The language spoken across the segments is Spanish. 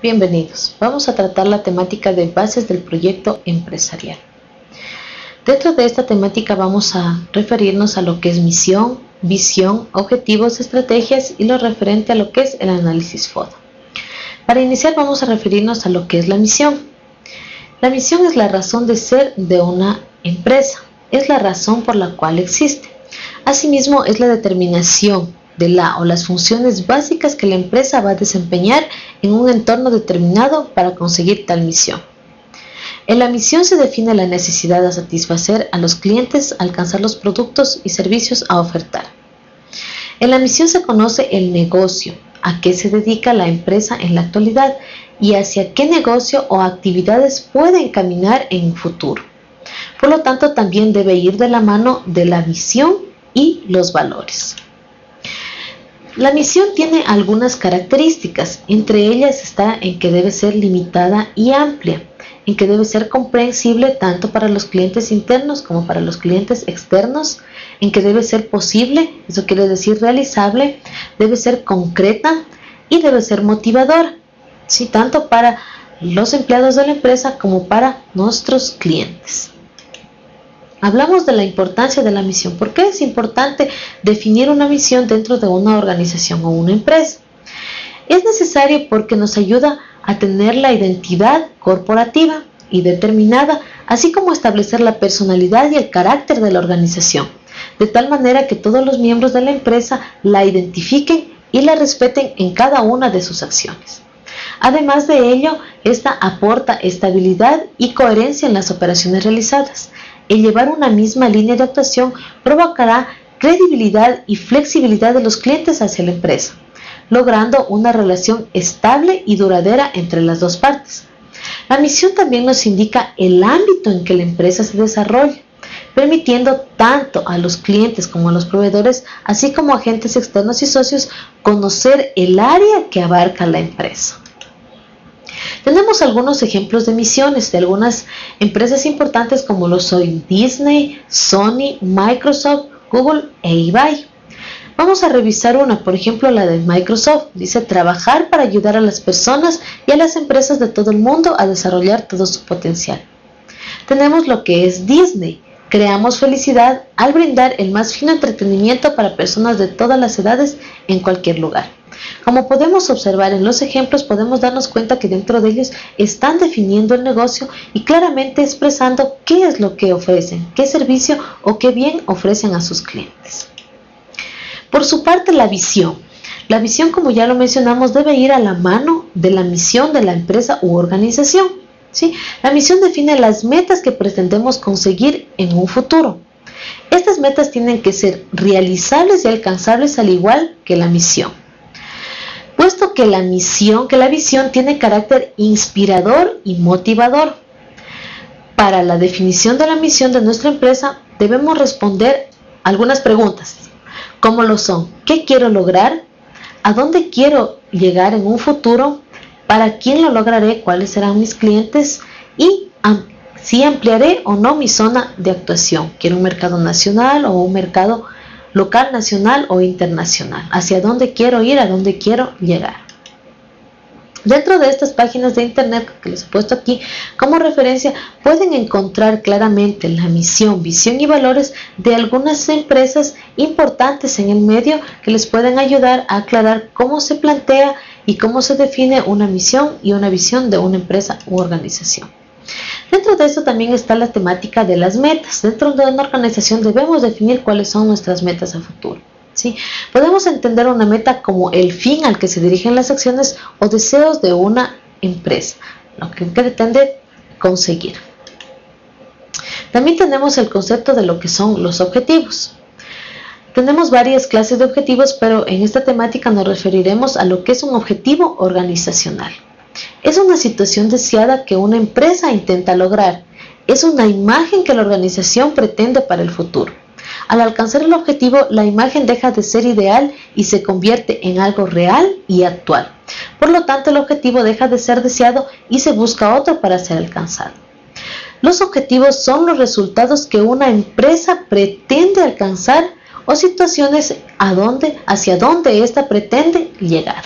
Bienvenidos. Vamos a tratar la temática de bases del proyecto empresarial. Dentro de esta temática vamos a referirnos a lo que es misión, visión, objetivos, estrategias y lo referente a lo que es el análisis FODA. Para iniciar vamos a referirnos a lo que es la misión. La misión es la razón de ser de una empresa, es la razón por la cual existe. Asimismo, es la determinación de la o las funciones básicas que la empresa va a desempeñar en un entorno determinado para conseguir tal misión. En la misión se define la necesidad de satisfacer a los clientes, alcanzar los productos y servicios a ofertar. En la misión se conoce el negocio, a qué se dedica la empresa en la actualidad y hacia qué negocio o actividades puede caminar en un futuro. Por lo tanto, también debe ir de la mano de la visión y los valores. La misión tiene algunas características, entre ellas está en que debe ser limitada y amplia, en que debe ser comprensible tanto para los clientes internos como para los clientes externos, en que debe ser posible, eso quiere decir realizable, debe ser concreta y debe ser motivadora, tanto para los empleados de la empresa como para nuestros clientes. Hablamos de la importancia de la misión. ¿Por qué es importante definir una misión dentro de una organización o una empresa? Es necesario porque nos ayuda a tener la identidad corporativa y determinada, así como establecer la personalidad y el carácter de la organización, de tal manera que todos los miembros de la empresa la identifiquen y la respeten en cada una de sus acciones. Además de ello, esta aporta estabilidad y coherencia en las operaciones realizadas, el llevar una misma línea de actuación provocará credibilidad y flexibilidad de los clientes hacia la empresa, logrando una relación estable y duradera entre las dos partes. La misión también nos indica el ámbito en que la empresa se desarrolla, permitiendo tanto a los clientes como a los proveedores, así como agentes externos y socios, conocer el área que abarca la empresa. Tenemos algunos ejemplos de misiones de algunas empresas importantes como lo son Disney, Sony, Microsoft, Google e eBay. Vamos a revisar una, por ejemplo la de Microsoft. Dice trabajar para ayudar a las personas y a las empresas de todo el mundo a desarrollar todo su potencial. Tenemos lo que es Disney. Creamos felicidad al brindar el más fino entretenimiento para personas de todas las edades en cualquier lugar. Como podemos observar en los ejemplos, podemos darnos cuenta que dentro de ellos están definiendo el negocio y claramente expresando qué es lo que ofrecen, qué servicio o qué bien ofrecen a sus clientes. Por su parte, la visión. La visión, como ya lo mencionamos, debe ir a la mano de la misión de la empresa u organización. ¿sí? La misión define las metas que pretendemos conseguir en un futuro. Estas metas tienen que ser realizables y alcanzables al igual que la misión que la misión, que la visión tiene carácter inspirador y motivador. Para la definición de la misión de nuestra empresa debemos responder algunas preguntas, como lo son, ¿qué quiero lograr? ¿A dónde quiero llegar en un futuro? ¿Para quién lo lograré? ¿Cuáles serán mis clientes? Y si ampliaré o no mi zona de actuación. ¿Quiero un mercado nacional o un mercado local, nacional o internacional. Hacia dónde quiero ir, a dónde quiero llegar. Dentro de estas páginas de internet que les he puesto aquí como referencia, pueden encontrar claramente la misión, visión y valores de algunas empresas importantes en el medio que les pueden ayudar a aclarar cómo se plantea y cómo se define una misión y una visión de una empresa u organización. Dentro de eso también está la temática de las metas. Dentro de una organización debemos definir cuáles son nuestras metas a futuro. Podemos entender una meta como el fin al que se dirigen las acciones o deseos de una empresa, lo que pretende conseguir. También tenemos el concepto de lo que son los objetivos. Tenemos varias clases de objetivos, pero en esta temática nos referiremos a lo que es un objetivo organizacional. Es una situación deseada que una empresa intenta lograr. Es una imagen que la organización pretende para el futuro. Al alcanzar el objetivo, la imagen deja de ser ideal y se convierte en algo real y actual. Por lo tanto, el objetivo deja de ser deseado y se busca otro para ser alcanzado. Los objetivos son los resultados que una empresa pretende alcanzar o situaciones a donde, hacia donde ésta pretende llegar.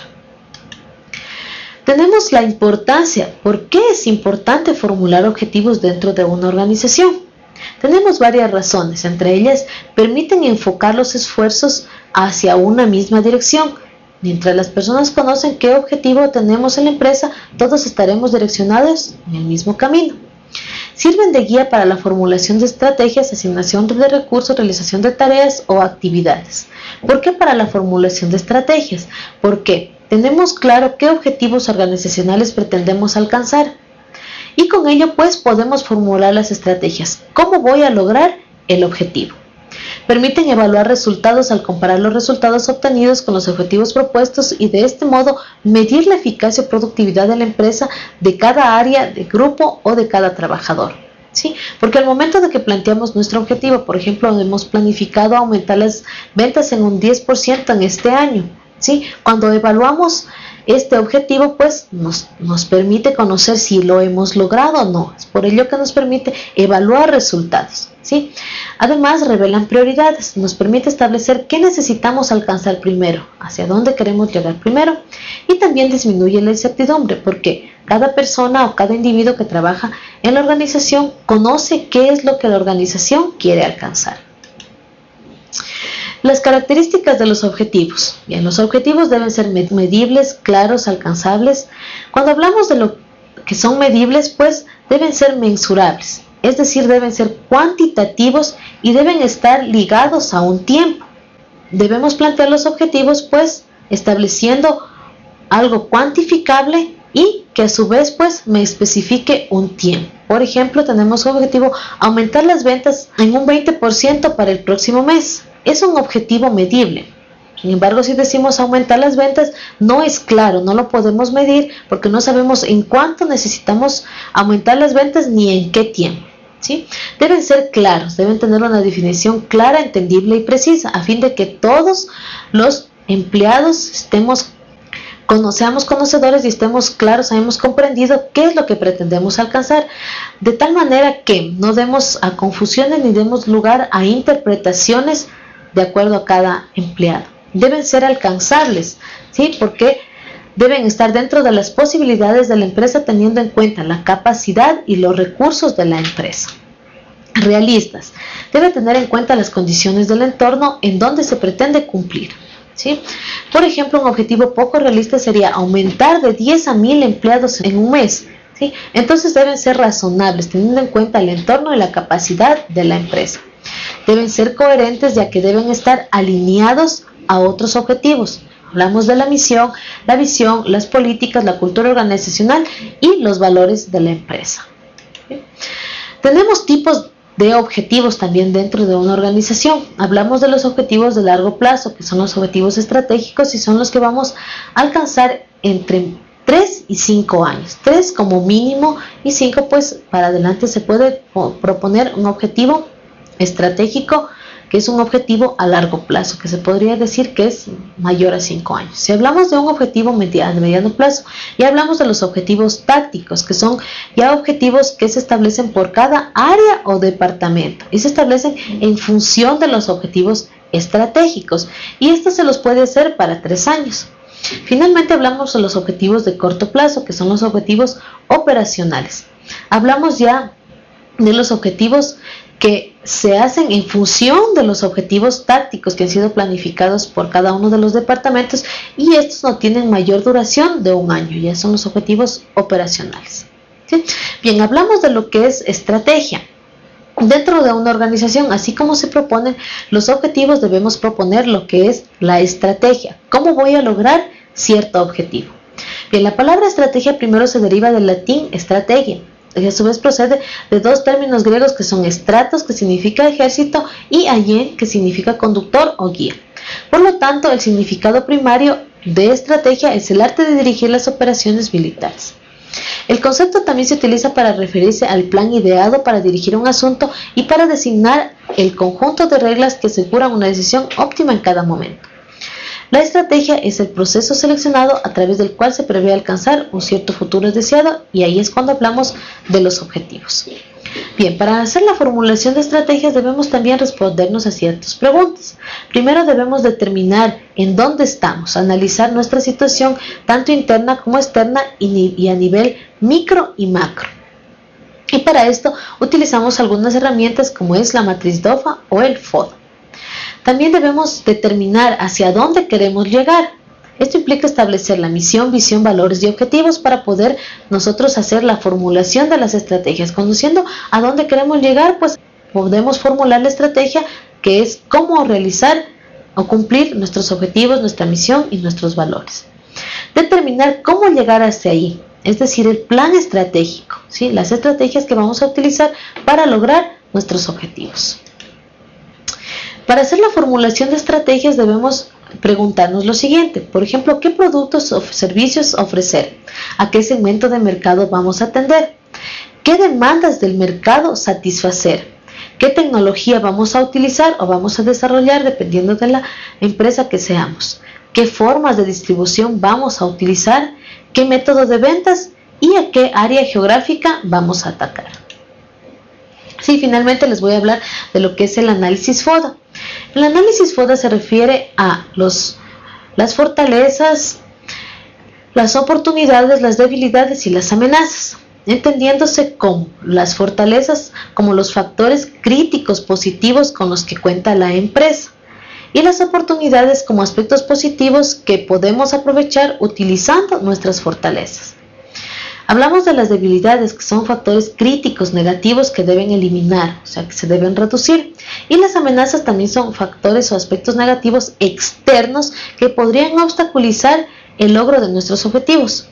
tenemos la importancia. ¿Por qué es importante formular objetivos dentro de una organización? Tenemos varias razones, entre ellas permiten enfocar los esfuerzos hacia una misma dirección. Mientras las personas conocen qué objetivo tenemos en la empresa, todos estaremos direccionados en el mismo camino. Sirven de guía para la formulación de estrategias, asignación de recursos, realización de tareas o actividades. ¿Por qué para la formulación de estrategias? Porque tenemos claro qué objetivos organizacionales pretendemos alcanzar y con ello pues podemos formular las estrategias. ¿Cómo voy a lograr el objetivo? Permiten evaluar resultados al comparar los resultados obtenidos con los objetivos propuestos y de este modo medir la eficacia o productividad de la empresa de cada área, de grupo o de cada trabajador. ¿Sí? Porque al momento de que planteamos nuestro objetivo, por ejemplo, hemos planificado aumentar las ventas en un 10% en este año. ¿sí? Cuando evaluamos este objetivo pues nos, nos, permite conocer si lo hemos logrado o no. Es por ello que nos permite evaluar resultados. ¿sí? Además, revelan prioridades. Nos permite establecer qué necesitamos alcanzar primero, hacia dónde queremos llegar primero. Y también disminuye la incertidumbre porque cada persona o cada individuo que trabaja en la organización conoce qué es lo que la organización quiere alcanzar. Las características de los objetivos. Bien, los objetivos deben ser medibles, claros, alcanzables. Cuando hablamos de lo que son medibles, pues deben ser mensurables, es decir, deben ser cuantitativos y deben estar ligados a un tiempo. Debemos plantear los objetivos, pues, estableciendo algo cuantificable y que a su vez pues me especifique un tiempo. Por ejemplo, tenemos como objetivo aumentar las ventas en un 20% para el próximo mes es un objetivo medible. Sin embargo, si decimos aumentar las ventas, no es claro, no lo podemos medir porque no sabemos en cuánto necesitamos aumentar las ventas ni en qué tiempo. ¿sí? Deben ser claros, deben tener una definición clara, entendible y precisa, a fin de que todos los empleados estemos seamos conocedores y estemos claros, hayamos comprendido qué es lo que pretendemos alcanzar, de tal manera que no demos a confusiones ni demos lugar a interpretaciones de acuerdo a cada empleado. Deben ser alcanzables, ¿sí? Porque deben estar dentro de las posibilidades de la empresa teniendo en cuenta la capacidad y los recursos de la empresa. Realistas. Debe tener en cuenta las condiciones del entorno en donde se pretende cumplir. ¿sí? Por ejemplo, un objetivo poco realista sería aumentar de 10 a 1000 empleados en un mes. ¿sí? Entonces deben ser razonables, teniendo en cuenta el entorno y la capacidad de la empresa deben ser coherentes ya que deben estar alineados a otros objetivos. Hablamos de la misión, la visión, las políticas, la cultura organizacional y los valores de la empresa. Tenemos tipos de objetivos también dentro de una organización. Hablamos de los objetivos de largo plazo, que son los objetivos estratégicos y son los que vamos a alcanzar entre 3 y 5 años. 3 como mínimo y 5 pues para adelante se puede proponer un objetivo estratégico, que es un objetivo a largo plazo, que se podría decir que es mayor a 5 años. Si hablamos de un objetivo mediano, mediano plazo, ya hablamos de los objetivos tácticos, que son ya objetivos que se establecen por cada área o departamento y se establecen en función de los objetivos estratégicos y esto se los puede hacer para tres años. Finalmente hablamos de los objetivos de corto plazo, que son los objetivos operacionales. Hablamos ya de los objetivos que se hacen en función de los objetivos tácticos que han sido planificados por cada uno de los departamentos y estos no tienen mayor duración de un año, ya son los objetivos operacionales. Bien, hablamos de lo que es estrategia. Dentro de una organización, así como se proponen los objetivos, debemos proponer lo que es la estrategia. ¿Cómo voy a lograr cierto objetivo? Bien, la palabra estrategia primero se deriva del latín estrategia, a su vez procede de dos términos griegos que son estratos, que significa ejército, y ayen, que significa conductor o guía. Por lo tanto, el significado primario de estrategia es el arte de dirigir las operaciones militares. El concepto también se utiliza para referirse al plan ideado para dirigir un asunto y para designar el conjunto de reglas que aseguran una decisión óptima en cada momento. La estrategia es el proceso seleccionado a través del cual se prevé alcanzar un cierto futuro deseado y ahí es cuando hablamos de los objetivos. Bien, para hacer la formulación de estrategias debemos también respondernos a ciertas preguntas. Primero debemos determinar en dónde estamos, analizar nuestra situación tanto interna como externa y a nivel micro y macro. Y para esto utilizamos algunas herramientas como es la matriz DOFA o el FODA. También debemos determinar hacia dónde queremos llegar. Esto implica establecer la misión, visión, valores y objetivos para poder nosotros hacer la formulación de las estrategias. Conduciendo a dónde queremos llegar, pues podemos formular la estrategia que es cómo realizar o cumplir nuestros objetivos, nuestra misión y nuestros valores. Determinar cómo llegar hacia ahí, es decir, el plan estratégico, ¿sí? las estrategias que vamos a utilizar para lograr nuestros objetivos. Para hacer la formulación de estrategias debemos preguntarnos lo siguiente, por ejemplo, ¿qué productos o servicios ofrecer? ¿A qué segmento de mercado vamos a atender? ¿Qué demandas del mercado satisfacer? ¿Qué tecnología vamos a utilizar o vamos a desarrollar dependiendo de la empresa que seamos? ¿Qué formas de distribución vamos a utilizar? ¿Qué método de ventas? ¿Y a qué área geográfica vamos a atacar? Sí, finalmente les voy a hablar de lo que es el análisis FODA. El análisis FODA se refiere a los, las fortalezas, las oportunidades, las debilidades y las amenazas, entendiéndose como las fortalezas como los factores críticos positivos con los que cuenta la empresa y las oportunidades como aspectos positivos que podemos aprovechar utilizando nuestras fortalezas. Hablamos de las debilidades, que son factores críticos negativos que deben eliminar, o sea, que se deben reducir. Y las amenazas también son factores o aspectos negativos externos que podrían obstaculizar el logro de nuestros objetivos.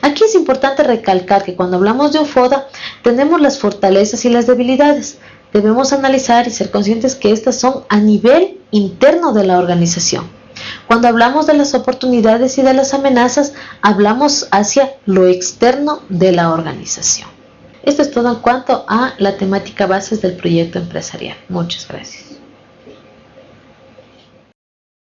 Aquí es importante recalcar que cuando hablamos de un FODA tenemos las fortalezas y las debilidades. Debemos analizar y ser conscientes que estas son a nivel interno de la organización. Cuando hablamos de las oportunidades y de las amenazas, hablamos hacia lo externo de la organización. Esto es todo en cuanto a la temática bases del proyecto empresarial. Muchas gracias.